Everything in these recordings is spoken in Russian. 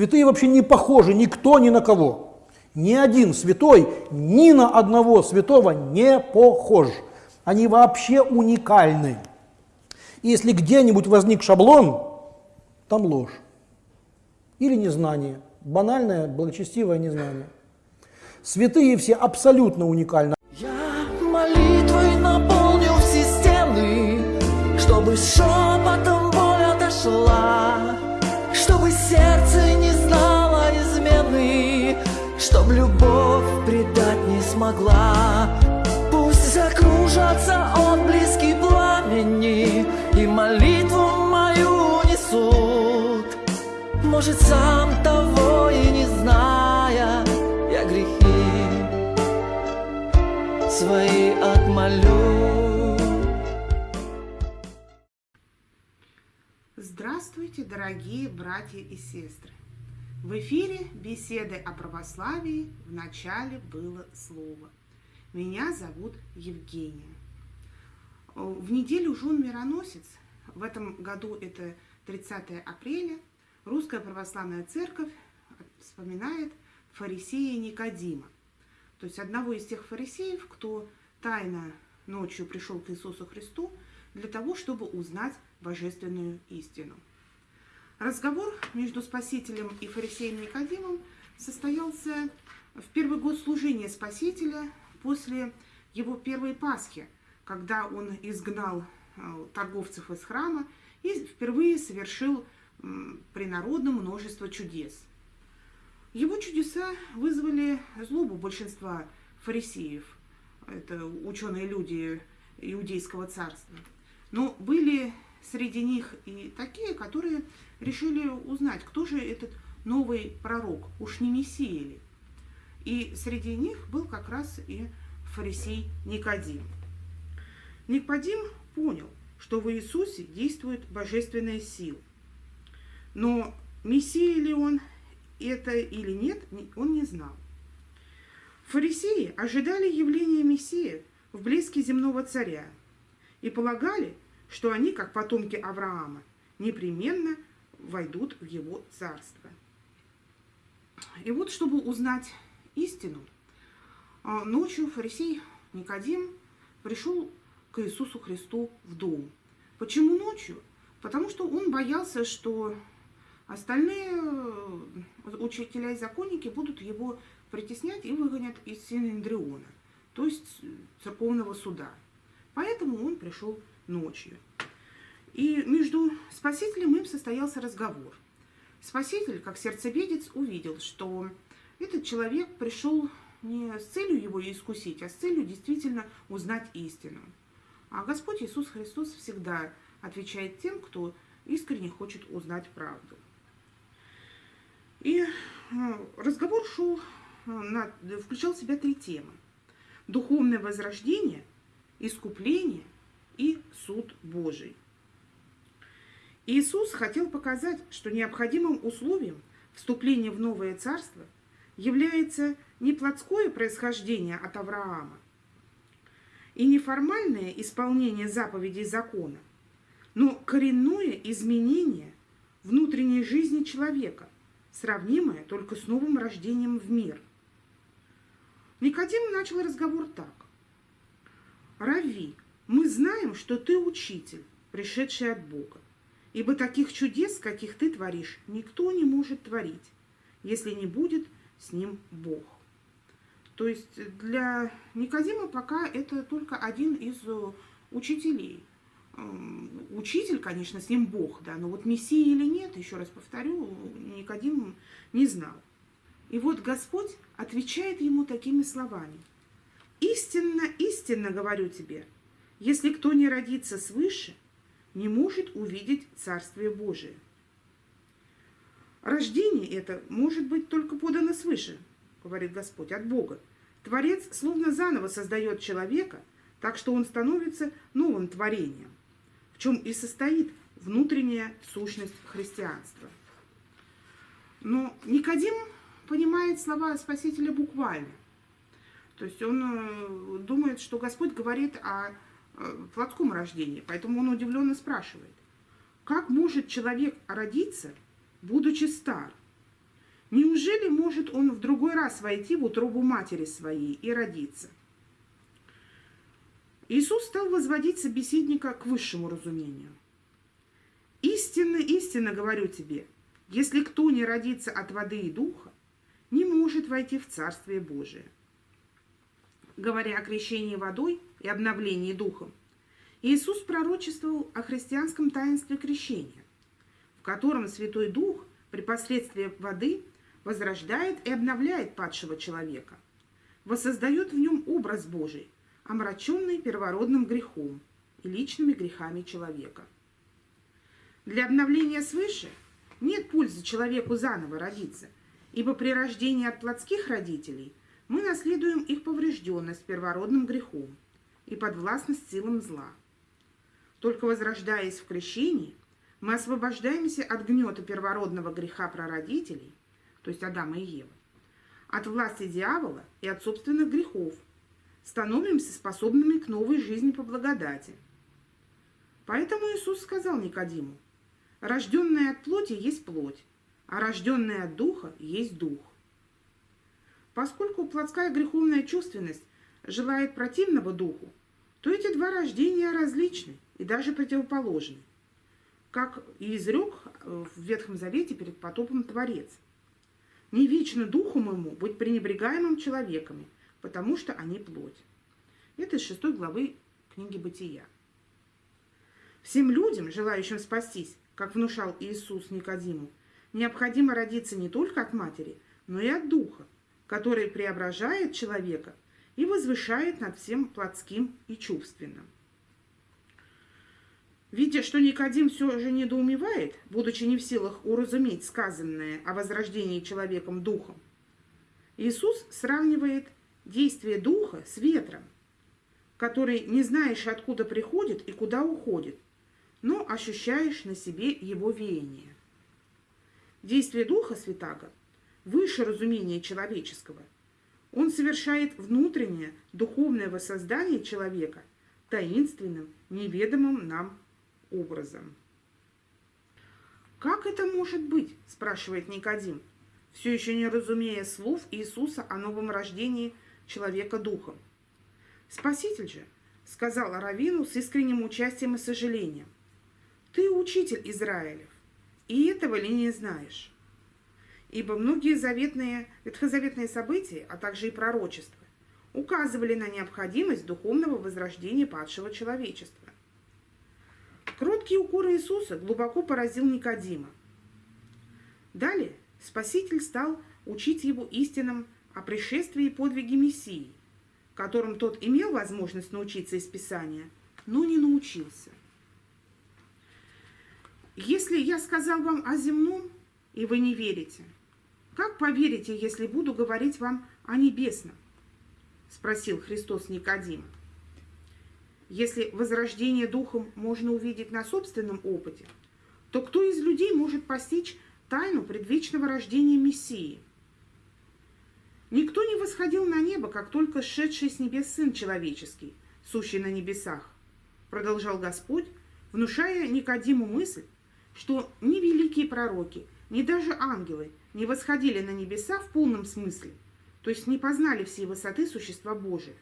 Святые вообще не похожи никто ни на кого. Ни один святой ни на одного святого не похож. Они вообще уникальны. И если где-нибудь возник шаблон, там ложь. Или незнание. Банальное, благочестивое незнание. Святые все абсолютно уникальны. Я молитвой наполнил все стены, чтобы шепотом чтоб любовь предать не смогла. Пусть закружатся отблески пламени и молитву мою несут. Может, сам того и не зная, я грехи свои отмолю. Здравствуйте, дорогие братья и сестры! В эфире беседы о православии в начале было слово. Меня зовут Евгения. В неделю Жун Мироносец, в этом году это 30 апреля, Русская Православная Церковь вспоминает фарисея Никодима, то есть одного из тех фарисеев, кто тайно ночью пришел к Иисусу Христу для того, чтобы узнать божественную истину. Разговор между Спасителем и фарисеем Никодимом состоялся в первый год служения Спасителя после его первой Пасхи, когда он изгнал э, торговцев из храма и впервые совершил при народном множество чудес. Его чудеса вызвали злобу большинства фарисеев, это ученые люди иудейского царства. Но были среди них и такие, которые решили узнать, кто же этот новый пророк, уж не Мессия ли. И среди них был как раз и фарисей Никодим. Никодим понял, что в Иисусе действует божественная сила. Но Мессия ли он это или нет, он не знал. Фарисеи ожидали явления Мессия в блеске земного царя и полагали, что они, как потомки Авраама, непременно войдут в его царство. И вот, чтобы узнать истину, а, ночью фарисей Никодим пришел к Иисусу Христу в дом. Почему ночью? Потому что он боялся, что остальные э, учителя и законники будут его притеснять и выгонят из Синедриона, то есть церковного суда. Поэтому он пришел ночью. И между Спасителем им состоялся разговор. Спаситель, как сердцеведец, увидел, что этот человек пришел не с целью его искусить, а с целью действительно узнать истину. А Господь Иисус Христос всегда отвечает тем, кто искренне хочет узнать правду. И э, разговор шел, э, включал в себя три темы. Духовное возрождение, искупление и суд Божий. Иисус хотел показать, что необходимым условием вступления в новое царство является не плотское происхождение от Авраама и не формальное исполнение заповедей закона, но коренное изменение внутренней жизни человека, сравнимое только с новым рождением в мир. Никодим начал разговор так. «Рави, мы знаем, что ты учитель, пришедший от Бога, ибо таких чудес, каких ты творишь, никто не может творить, если не будет с ним Бог». То есть для Никодима пока это только один из учителей – учитель, конечно, с ним Бог, да, но вот Мессия или нет, еще раз повторю, Никодим не знал. И вот Господь отвечает ему такими словами. «Истинно, истинно говорю тебе, если кто не родится свыше, не может увидеть Царствие Божие». Рождение это может быть только подано свыше, говорит Господь, от Бога. Творец словно заново создает человека, так что он становится новым творением чем и состоит внутренняя сущность христианства. Но Никодим понимает слова Спасителя буквально. То есть он э, думает, что Господь говорит о э, плотском рождении, поэтому он удивленно спрашивает, как может человек родиться, будучи стар? Неужели может он в другой раз войти в утробу матери своей и родиться? Иисус стал возводить собеседника к высшему разумению. «Истинно, истинно говорю тебе, если кто не родится от воды и духа, не может войти в Царствие Божие». Говоря о крещении водой и обновлении духом, Иисус пророчествовал о христианском таинстве крещения, в котором Святой Дух при посредстве воды возрождает и обновляет падшего человека, воссоздает в нем образ Божий, омраченный первородным грехом и личными грехами человека. Для обновления свыше нет пользы человеку заново родиться, ибо при рождении от плотских родителей мы наследуем их поврежденность первородным грехом и подвластность силам зла. Только возрождаясь в крещении, мы освобождаемся от гнета первородного греха прародителей, то есть Адама и Евы, от власти дьявола и от собственных грехов, становимся способными к новой жизни по благодати. Поэтому Иисус сказал Никодиму, «Рожденная от плоти есть плоть, а рожденная от духа есть дух». Поскольку плотская греховная чувственность желает противного духу, то эти два рождения различны и даже противоположны, как и изрек в Ветхом Завете перед потопом Творец. Не вечно духу моему быть пренебрегаемым человеками, потому что они плоть. Это из шестой главы книги Бытия. Всем людям, желающим спастись, как внушал Иисус Никодиму, необходимо родиться не только от матери, но и от духа, который преображает человека и возвышает над всем плотским и чувственным. Видя, что Никодим все же недоумевает, будучи не в силах уразуметь сказанное о возрождении человеком духом, Иисус сравнивает действие духа с ветром, который не знаешь, откуда приходит и куда уходит, но ощущаешь на себе его веяние. Действие духа святаго выше разумения человеческого. Он совершает внутреннее духовное воссоздание человека таинственным, неведомым нам образом. «Как это может быть?» – спрашивает Никодим, все еще не разумея слов Иисуса о новом рождении человека духом. «Спаситель же», – сказал Равину с искренним участием и сожалением, – «ты учитель Израилев, и этого ли не знаешь?» Ибо многие заветные, ветхозаветные события, а также и пророчества, указывали на необходимость духовного возрождения падшего человечества. Кроткий укор Иисуса глубоко поразил Никодима. Далее Спаситель стал учить его истинам о пришествии и подвиге Мессии, которым тот имел возможность научиться из Писания, но не научился. Если я сказал вам о земном, и вы не верите, как поверите, если буду говорить вам о небесном? Спросил Христос Никодима. Если возрождение духом можно увидеть на собственном опыте, то кто из людей может постичь тайну предвечного рождения Мессии? Никто не восходил на небо, как только сшедший с небес Сын Человеческий, сущий на небесах, продолжал Господь, внушая Никодиму мысль, что ни великие пророки, ни даже ангелы не восходили на небеса в полном смысле, то есть не познали всей высоты существа Божия.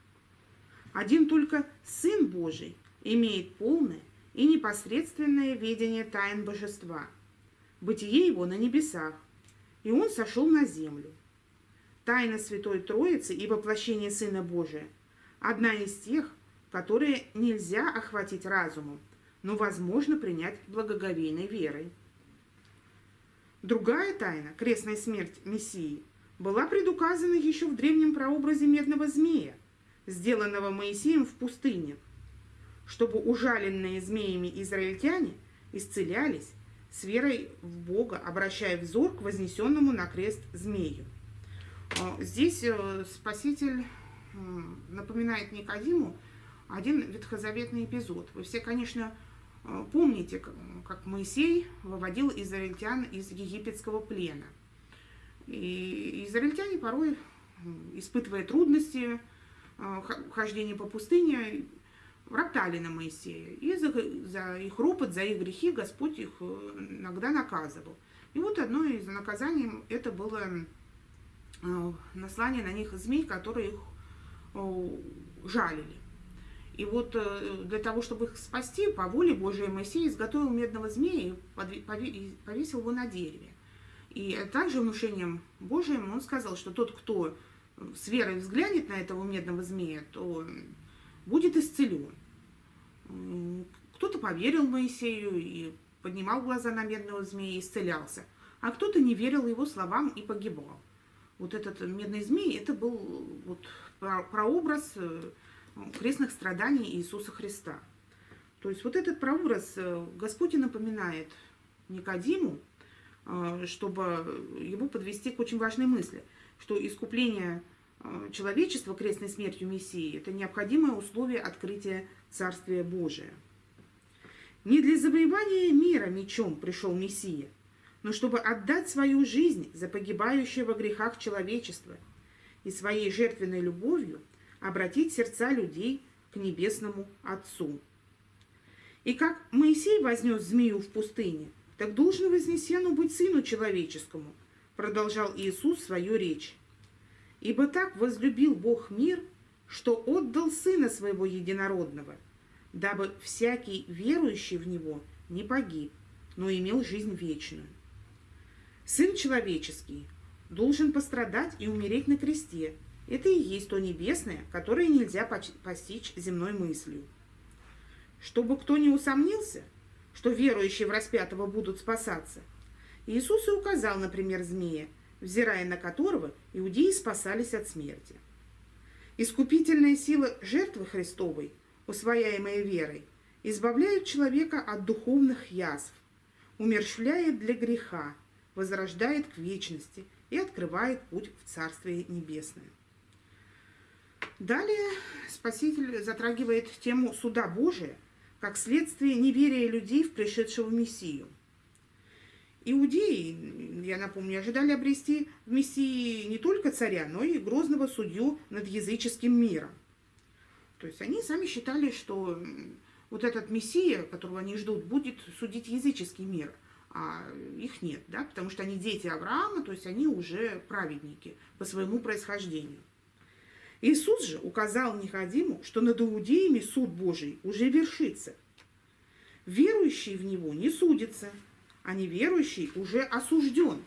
Один только Сын Божий имеет полное и непосредственное видение тайн божества, бытие его на небесах, и он сошел на землю. Тайна Святой Троицы и воплощение Сына Божия – одна из тех, которые нельзя охватить разумом, но возможно принять благоговейной верой. Другая тайна, крестная смерть Мессии, была предуказана еще в древнем прообразе медного змея – сделанного Моисеем в пустыне, чтобы ужаленные змеями израильтяне исцелялись с верой в Бога, обращая взор к вознесенному на крест змею. А, здесь э, Спаситель напоминает Никодиму один ветхозаветный эпизод. Вы все, конечно, э, помните, как Моисей выводил израильтян из египетского плена. И израильтяне порой, испытывая трудности, Э, хождение по пустыне, роптали на Моисея. И за, за их ропот, за их грехи Господь их э, иногда наказывал. И вот одно из наказаний это было э, наслание на них змей, которые их жалили. И вот э, для того, чтобы их спасти, по воле Божией Моисей изготовил медного змея и повесил его на дереве. И также внушением Божиим он сказал, что тот, кто с верой взглянет на этого медного змея, то будет исцелен. Кто-то поверил Моисею и поднимал глаза на медного змея и исцелялся, а кто-то не верил его словам и погибал. Вот этот медный змей, это был вот прообраз э, крестных страданий Иисуса Христа. То есть вот этот прообраз э, Господь и напоминает Никодиму, э, чтобы его подвести к очень важной мысли, что искупление человечества крестной смертью Мессии – это необходимое условие открытия Царствия Божия – не для завоевания мира мечом пришел Мессия, но чтобы отдать свою жизнь за погибающее во грехах человечество и своей жертвенной любовью обратить сердца людей к небесному Отцу. И как Моисей вознес змею в пустыне, так должен вознесену быть Сыну Человеческому, продолжал Иисус свою речь. Ибо так возлюбил Бог мир, что отдал Сына Своего Единородного – дабы всякий верующий в Него не погиб, но имел жизнь вечную. Сын человеческий должен пострадать и умереть на кресте. Это и есть то небесное, которое нельзя постичь земной мыслью. Чтобы кто не усомнился, что верующие в распятого будут спасаться, Иисус и указал, например, змея, взирая на которого иудеи спасались от смерти. Искупительная сила жертвы Христовой – усвояемые верой, избавляет человека от духовных язв, умерщвляет для греха, возрождает к вечности и открывает путь в Царствие Небесное. Далее Спаситель затрагивает тему суда Божия как следствие неверия людей в пришедшего Мессию. Иудеи, я напомню, ожидали обрести в Мессии не только царя, но и грозного судью над языческим миром – то есть они сами считали, что вот этот Мессия, которого они ждут, будет судить языческий мир, а их нет, да, потому что они дети Авраама, то есть они уже праведники по своему происхождению. Иисус же указал Никодиму, что над иудеями суд Божий уже вершится. Верующий в Него не судится, а неверующий уже осужден,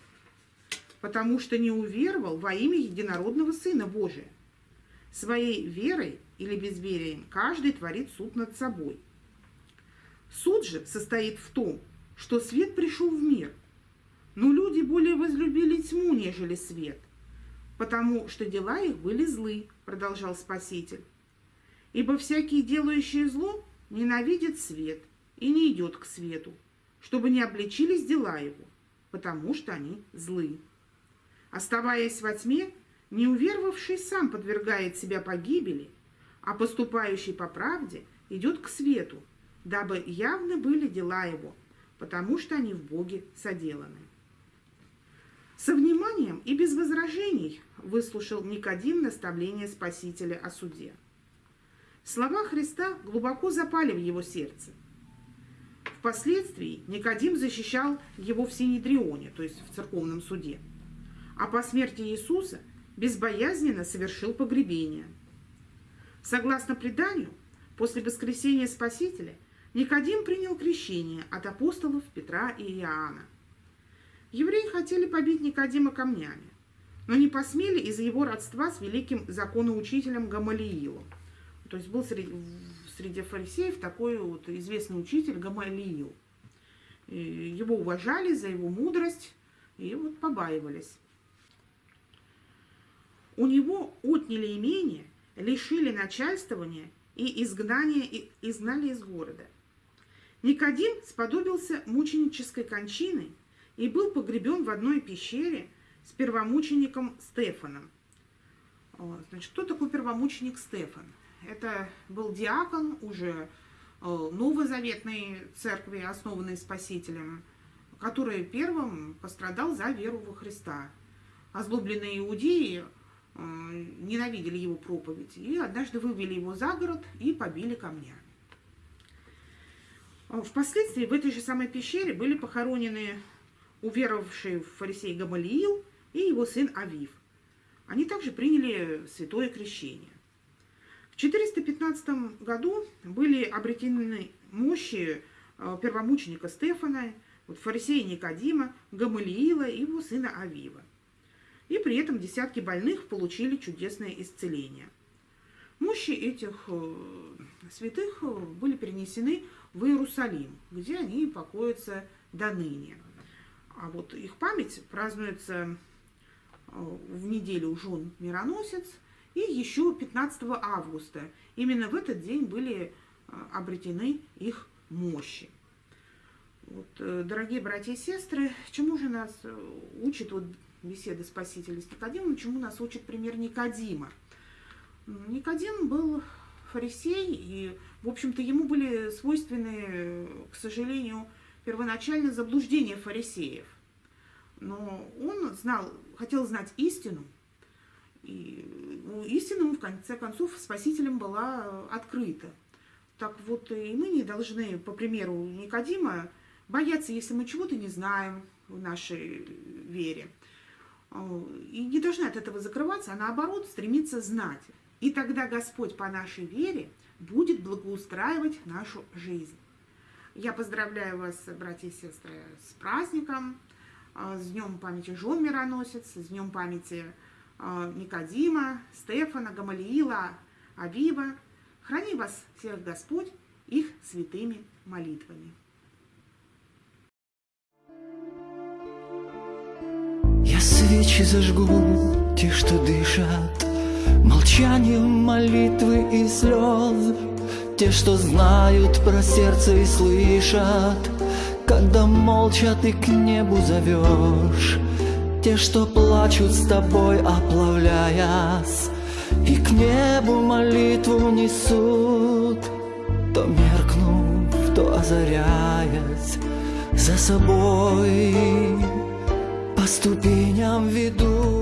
потому что не уверовал во имя единородного Сына Божия. Своей верой или безверием каждый творит суд над собой. Суд же состоит в том, что свет пришел в мир, но люди более возлюбили тьму, нежели свет, потому что дела их были злы, продолжал Спаситель. Ибо всякий, делающий зло, ненавидит свет и не идет к свету, чтобы не обличились дела его, потому что они злы. Оставаясь во тьме, неуверовавший сам подвергает себя погибели – а поступающий по правде идет к свету, дабы явны были дела его, потому что они в Боге соделаны. Со вниманием и без возражений выслушал Никодим наставление Спасителя о суде. Слова Христа глубоко запали в его сердце. Впоследствии Никодим защищал его в Синедрионе, то есть в церковном суде, а по смерти Иисуса безбоязненно совершил погребение – Согласно преданию, после воскресения Спасителя Никодим принял крещение от апостолов Петра и Иоанна. Евреи хотели побить Никодима камнями, но не посмели из-за его родства с великим законоучителем Гамалиилом. То есть был среди, среди фарисеев такой вот известный учитель Гамалиил. Его уважали за его мудрость и вот побаивались. У него отняли имение лишили начальствования и изгнания и изгнали из города. Никодим сподобился мученической кончины и был погребен в одной пещере с первомучеником Стефаном. Значит, кто такой первомученик Стефан? Это был диакон уже новозаветной церкви, основанной Спасителем, который первым пострадал за веру во Христа. Озлобленные иудеи Э, ненавидели его проповедь, и однажды вывели его за город и побили камнями. Впоследствии в этой же самой пещере были похоронены уверовавший в фарисей Гамалиил и его сын Авив. Они также приняли святое крещение. В 415 году были обретены мощи э, первомученика Стефана, вот фарисея Никодима, Гамалиила и его сына Авива. И при этом десятки больных получили чудесное исцеление. Мощи этих э, святых э, были перенесены в Иерусалим, где они покоятся до ныне. А вот их память празднуется в неделю жен мироносец и еще 15 августа. Именно в этот день были обретены их мощи. Вот, э, дорогие братья и сестры, чему же нас э, учит вот беседа Спасителя с Никодимом, чему нас учит пример Никодима? Никодим был фарисей, и, в общем-то, ему были свойственны, к сожалению, первоначально заблуждения фарисеев. Но он знал, хотел знать истину, и ну, истина в конце концов, спасителем была открыта. Так вот, и мы не должны, по примеру Никодима, бояться, если мы чего-то не знаем в нашей вере. И не должны от этого закрываться, а наоборот стремиться знать. И тогда Господь по нашей вере будет благоустраивать нашу жизнь. Я поздравляю вас, братья и сестры, с праздником, с Днем памяти Жен Мироносец, с Днем памяти а, Никодима, Стефана, Гамалиила, Авива. Храни вас всех Господь их святыми молитвами. Я свечи зажгу, те, что дышат, Молчанием молитвы и слез, Те, что знают про сердце и слышат, Когда молча ты к небу зовешь, Те, что плачут с тобой, оплавляясь, И к небу молитву несут, То меркнув, то озаряясь за собой по ступеням ведут.